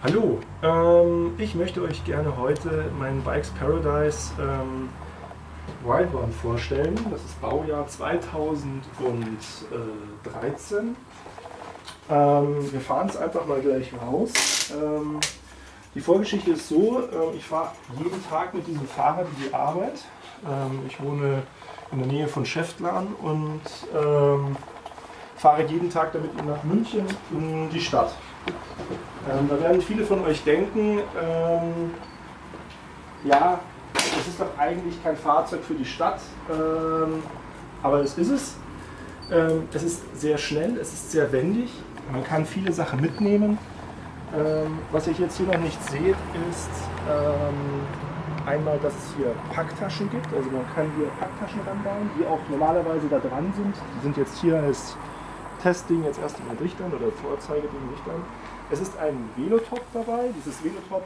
Hallo, ähm, ich möchte euch gerne heute meinen Bikes Paradise ähm, Wild One vorstellen. Das ist Baujahr 2013. Ähm, wir fahren es einfach mal gleich raus. Ähm, die Vorgeschichte ist so, äh, ich fahre jeden Tag mit diesem Fahrrad in die Arbeit. Ähm, ich wohne in der Nähe von Schäftlarn und ähm, fahre jeden Tag damit nach München in die Stadt. Ähm, da werden viele von euch denken, ähm, ja, das ist doch eigentlich kein Fahrzeug für die Stadt, ähm, aber es ist es. Ähm, es ist sehr schnell, es ist sehr wendig, man kann viele Sachen mitnehmen. Ähm, was ihr jetzt hier noch nicht seht, ist ähm, einmal, dass es hier Packtaschen gibt. Also man kann hier Packtaschen ranbauen, die auch normalerweise da dran sind. Die sind jetzt hier als Testding jetzt erst in den Richtern oder Vorzeigeding Richtern. Es ist ein Velotop dabei. Dieses Velotop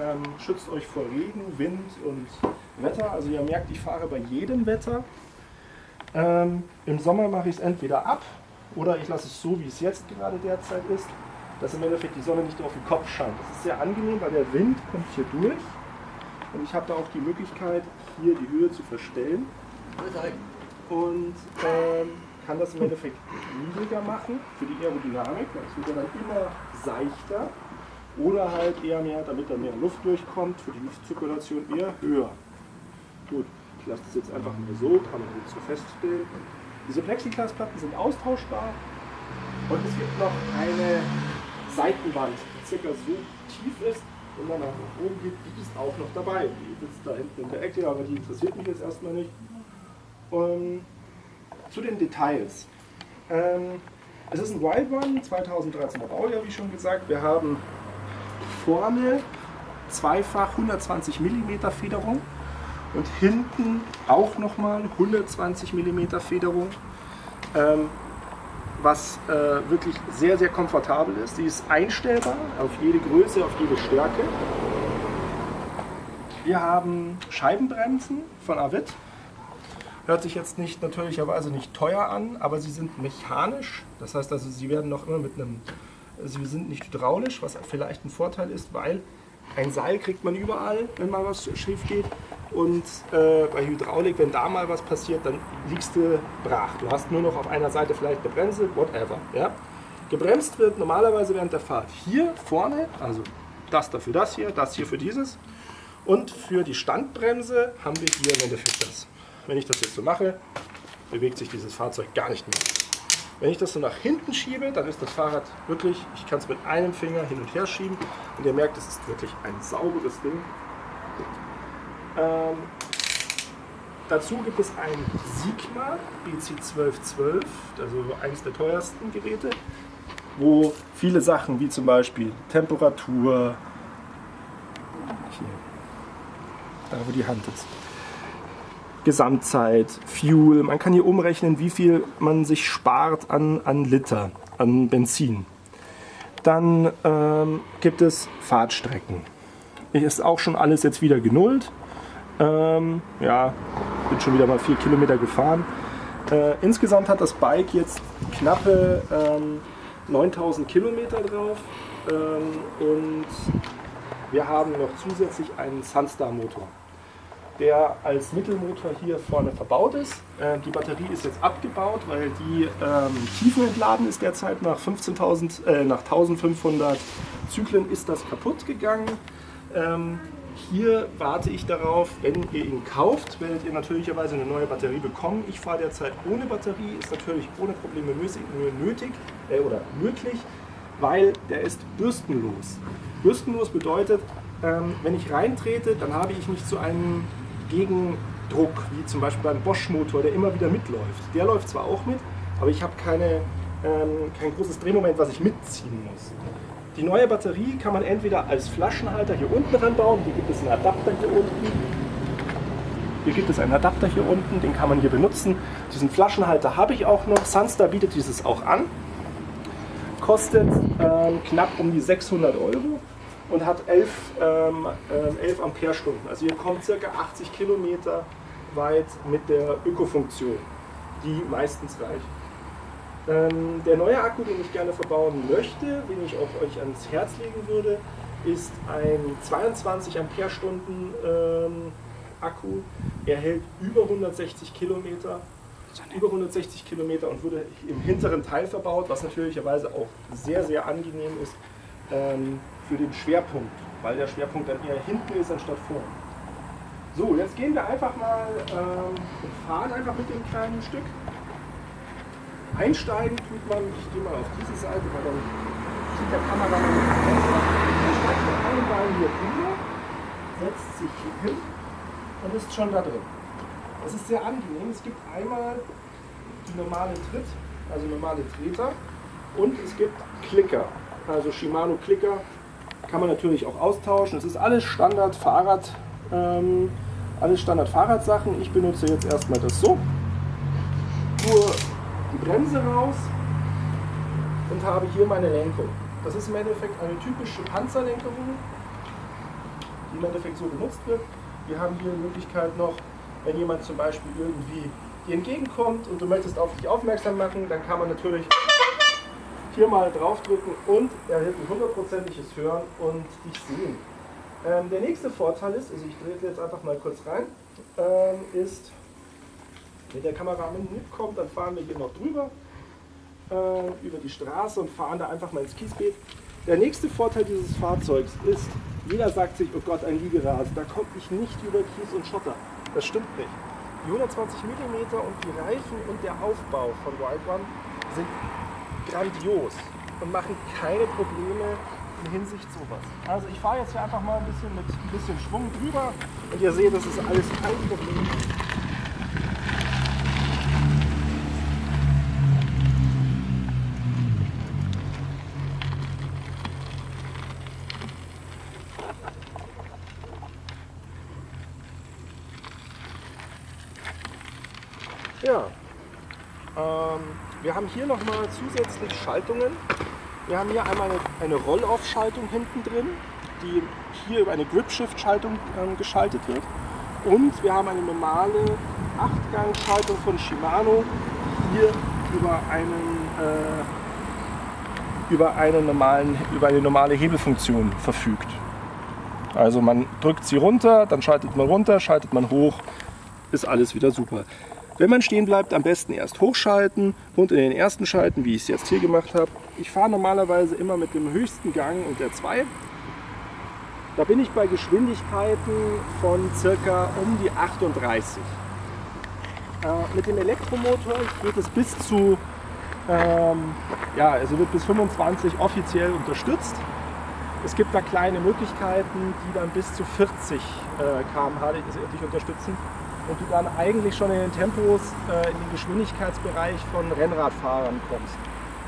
ähm, schützt euch vor Regen, Wind und Wetter. Also ihr merkt, ich fahre bei jedem Wetter. Ähm, Im Sommer mache ich es entweder ab oder ich lasse es so, wie es jetzt gerade derzeit ist, dass im Endeffekt die Sonne nicht auf den Kopf scheint. Das ist sehr angenehm, weil der Wind kommt hier durch und ich habe da auch die Möglichkeit, hier die Höhe zu verstellen. Und ähm, kann das im Endeffekt niedriger machen für die Aerodynamik. Das wird dann immer seichter oder halt eher mehr, damit da mehr Luft durchkommt, für die Luftzirkulation eher höher. Gut, ich lasse das jetzt einfach mal so, kann man jetzt so feststellen. Diese Plexiglasplatten sind austauschbar und es gibt noch eine Seitenwand, die circa so tief ist, wenn man nach oben geht, die ist auch noch dabei. Die sitzt da hinten in der Ecke, aber die interessiert mich jetzt erstmal nicht. Und zu den Details. Ähm, es ist ein Wild One, 2013er Baujahr, wie schon gesagt. Wir haben vorne zweifach 120 mm Federung und hinten auch nochmal 120 mm Federung, ähm, was äh, wirklich sehr, sehr komfortabel ist. Sie ist einstellbar auf jede Größe, auf jede Stärke. Wir haben Scheibenbremsen von Avid Hört sich jetzt nicht natürlicherweise nicht teuer an, aber sie sind mechanisch. Das heißt also, sie werden noch immer mit einem, sie sind nicht hydraulisch, was vielleicht ein Vorteil ist, weil ein Seil kriegt man überall, wenn mal was schief geht. Und äh, bei Hydraulik, wenn da mal was passiert, dann liegst du brach. Du hast nur noch auf einer Seite vielleicht eine Bremse, whatever. Ja? Gebremst wird normalerweise während der Fahrt hier vorne, also das dafür das hier, das hier für dieses. Und für die Standbremse haben wir hier im Endeffekt das. Wenn ich das jetzt so mache, bewegt sich dieses Fahrzeug gar nicht mehr. Wenn ich das so nach hinten schiebe, dann ist das Fahrrad wirklich, ich kann es mit einem Finger hin und her schieben und ihr merkt, es ist wirklich ein sauberes Ding. Ähm, dazu gibt es ein Sigma BC1212, also eines der teuersten Geräte, wo viele Sachen wie zum Beispiel Temperatur, hier, da wo die Hand ist, Gesamtzeit, Fuel. Man kann hier umrechnen, wie viel man sich spart an, an Liter, an Benzin. Dann ähm, gibt es Fahrtstrecken. Ist auch schon alles jetzt wieder genullt. Ähm, ja, bin schon wieder mal vier Kilometer gefahren. Äh, insgesamt hat das Bike jetzt knappe ähm, 9000 Kilometer drauf ähm, und wir haben noch zusätzlich einen Sunstar Motor der als Mittelmotor hier vorne verbaut ist. Äh, die Batterie ist jetzt abgebaut, weil die ähm, tiefenentladen ist derzeit nach, 15.000, äh, nach 1500 Zyklen ist das kaputt gegangen. Ähm, hier warte ich darauf, wenn ihr ihn kauft, werdet ihr natürlicherweise eine neue Batterie bekommen. Ich fahre derzeit ohne Batterie, ist natürlich ohne Probleme nötig äh, oder möglich, weil der ist bürstenlos. Bürstenlos bedeutet, ähm, wenn ich reintrete, dann habe ich nicht so einen Gegendruck, wie zum Beispiel beim Bosch-Motor, der immer wieder mitläuft. Der läuft zwar auch mit, aber ich habe keine, ähm, kein großes Drehmoment, was ich mitziehen muss. Die neue Batterie kann man entweder als Flaschenhalter hier unten ranbauen, hier gibt es einen Adapter hier unten. Hier gibt es einen Adapter hier unten, den kann man hier benutzen. Diesen Flaschenhalter habe ich auch noch. Sunstar bietet dieses auch an. Kostet ähm, knapp um die 600 Euro und hat 11, ähm, 11 ähm, Ampere-Stunden. Also ihr kommt ca. 80 Kilometer weit mit der Ökofunktion, die meistens reicht. Ähm, der neue Akku, den ich gerne verbauen möchte, den ich auch euch ans Herz legen würde, ist ein 22 Ampere-Stunden ähm, Akku. Er hält über 160 Kilometer. Über 160 Kilometer und wurde im hinteren Teil verbaut, was natürlicherweise auch sehr, sehr angenehm ist ähm, für den Schwerpunkt, weil der Schwerpunkt dann eher hinten ist anstatt vorne. So, jetzt gehen wir einfach mal ähm, und fahren einfach mit dem kleinen Stück. Einsteigen tut man, ich gehe mal auf diese Seite, weil dann sieht der Kameramann besser. Dann steigt man Bein hier drüber, setzt sich hier hin und ist schon da drin. Das ist sehr angenehm. Es gibt einmal die normale Tritt, also normale Treter und es gibt Klicker, also Shimano Klicker. Kann man natürlich auch austauschen. Es ist alles Standard Fahrrad, ähm, alles Standard Fahrradsachen. Ich benutze jetzt erstmal das so. Tue die Bremse raus und habe hier meine Lenkung. Das ist im Endeffekt eine typische Panzerlenkung, die im Endeffekt so benutzt wird. Wir haben hier die Möglichkeit noch, wenn jemand zum Beispiel irgendwie dir entgegenkommt und du möchtest auf dich aufmerksam machen, dann kann man natürlich hier mal draufdrücken und er erhält ein hundertprozentiges Hören und dich sehen. Ähm, der nächste Vorteil ist, also ich drehe jetzt einfach mal kurz rein, ähm, ist, wenn der Kameramann mitkommt, dann fahren wir hier noch drüber äh, über die Straße und fahren da einfach mal ins Kiesbeet. Der nächste Vorteil dieses Fahrzeugs ist, jeder sagt sich, oh Gott, ein Liegerasen, da komme ich nicht über Kies und Schotter. Das stimmt nicht. Die 120 mm und die Reifen und der Aufbau von Wild One sind grandios und machen keine Probleme in Hinsicht sowas. Also ich fahre jetzt hier einfach mal ein bisschen mit ein bisschen Schwung drüber und ihr seht, das ist alles kein Problem. Ja, ähm, wir haben hier nochmal zusätzlich Schaltungen. Wir haben hier einmal eine, eine Roll-Off-Schaltung hinten drin, die hier über eine Grip-Shift-Schaltung ähm, geschaltet wird. Und wir haben eine normale 8-Gang-Schaltung von Shimano, hier über einen äh, über, einen normalen, über eine normale Hebelfunktion verfügt. Also man drückt sie runter, dann schaltet man runter, schaltet man hoch, ist alles wieder super. Wenn man stehen bleibt, am besten erst hochschalten und in den ersten schalten, wie ich es jetzt hier gemacht habe. Ich fahre normalerweise immer mit dem höchsten Gang und der 2. Da bin ich bei Geschwindigkeiten von circa um die 38. Äh, mit dem Elektromotor geht es bis zu, ähm, ja, also wird bis 25 offiziell unterstützt. Es gibt da kleine Möglichkeiten, die dann bis zu 40 äh, km/h unterstützen und du dann eigentlich schon in den Tempos, äh, in den Geschwindigkeitsbereich von Rennradfahrern kommst,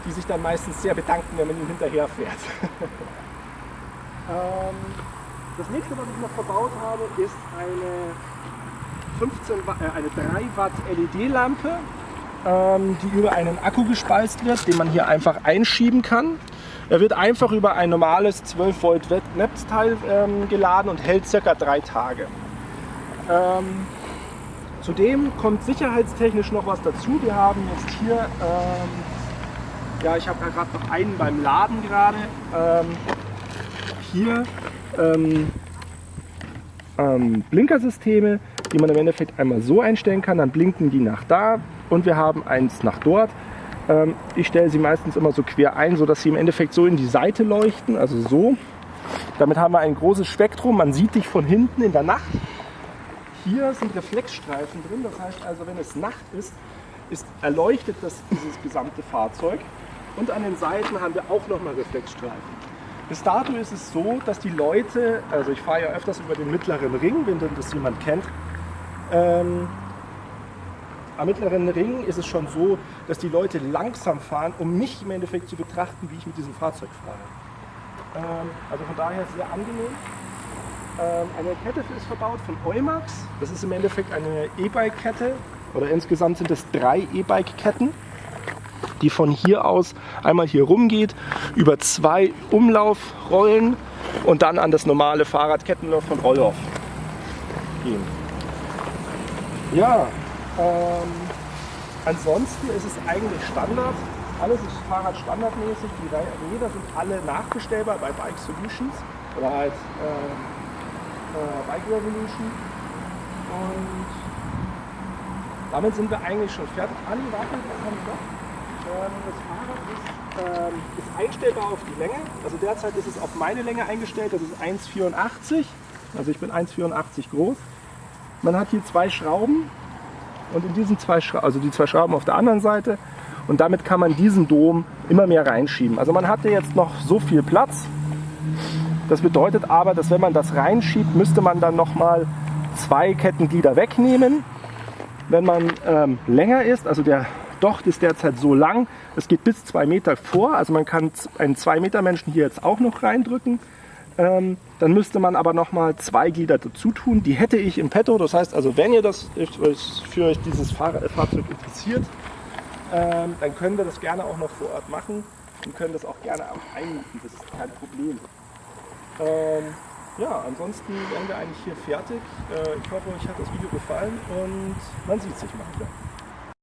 die sich dann meistens sehr bedanken, wenn man ihnen hinterher fährt. ähm, das nächste, was ich noch verbaut habe, ist eine, 15 Watt, äh, eine 3 Watt LED-Lampe, ähm, die über einen Akku gespeist wird, den man hier einfach einschieben kann. Er wird einfach über ein normales 12 Volt Netzteil ähm, geladen und hält circa drei Tage. Ähm, Zudem kommt sicherheitstechnisch noch was dazu. Wir haben jetzt hier, ähm, ja ich habe ja gerade noch einen beim Laden gerade, ähm, hier ähm, ähm, Blinkersysteme, die man im Endeffekt einmal so einstellen kann, dann blinken die nach da und wir haben eins nach dort. Ähm, ich stelle sie meistens immer so quer ein, sodass sie im Endeffekt so in die Seite leuchten, also so. Damit haben wir ein großes Spektrum, man sieht dich von hinten in der Nacht hier sind Reflexstreifen drin, das heißt also, wenn es Nacht ist, ist erleuchtet das, dieses gesamte Fahrzeug. Und an den Seiten haben wir auch nochmal Reflexstreifen. Bis dato ist es so, dass die Leute, also ich fahre ja öfters über den mittleren Ring, wenn das jemand kennt, ähm, am mittleren Ring ist es schon so, dass die Leute langsam fahren, um mich im Endeffekt zu betrachten, wie ich mit diesem Fahrzeug fahre. Ähm, also von daher sehr angenehm. Ähm, eine Kette ist verbaut von Eumax. Das ist im Endeffekt eine E-Bike-Kette oder insgesamt sind es drei E-Bike-Ketten, die von hier aus einmal hier rumgeht, über zwei Umlaufrollen und dann an das normale Fahrradkettenlauf von Rollhoff gehen. Ja, ähm, ansonsten ist es eigentlich Standard. Alles ist Fahrrad standardmäßig. Die Räder sind alle nachbestellbar bei Bike Solutions. Oder halt äh, äh, Bike Revolution. Und damit sind wir eigentlich schon fertig. Ali, warte, was haben wir noch? Ähm, das Fahrrad ist, ähm, ist einstellbar auf die Länge. Also derzeit ist es auf meine Länge eingestellt, das ist 1,84. Also ich bin 1,84 groß. Man hat hier zwei Schrauben und in diesen zwei Schrauben, also die zwei Schrauben auf der anderen Seite und damit kann man diesen Dom immer mehr reinschieben. Also man hatte jetzt noch so viel Platz. Das bedeutet aber, dass wenn man das reinschiebt, müsste man dann nochmal zwei Kettenglieder wegnehmen. Wenn man ähm, länger ist, also der Docht ist derzeit so lang, es geht bis zwei Meter vor, also man kann einen zwei Meter Menschen hier jetzt auch noch reindrücken. Ähm, dann müsste man aber nochmal zwei Glieder dazu tun. Die hätte ich im Petto. Das heißt also, wenn ihr das für euch dieses Fahrzeug interessiert, ähm, dann können wir das gerne auch noch vor Ort machen und können das auch gerne auch einmieten. Das ist kein Problem. Ähm, ja, ansonsten wären wir eigentlich hier fertig. Äh, ich hoffe, euch hat das Video gefallen und man sieht sich mal wieder.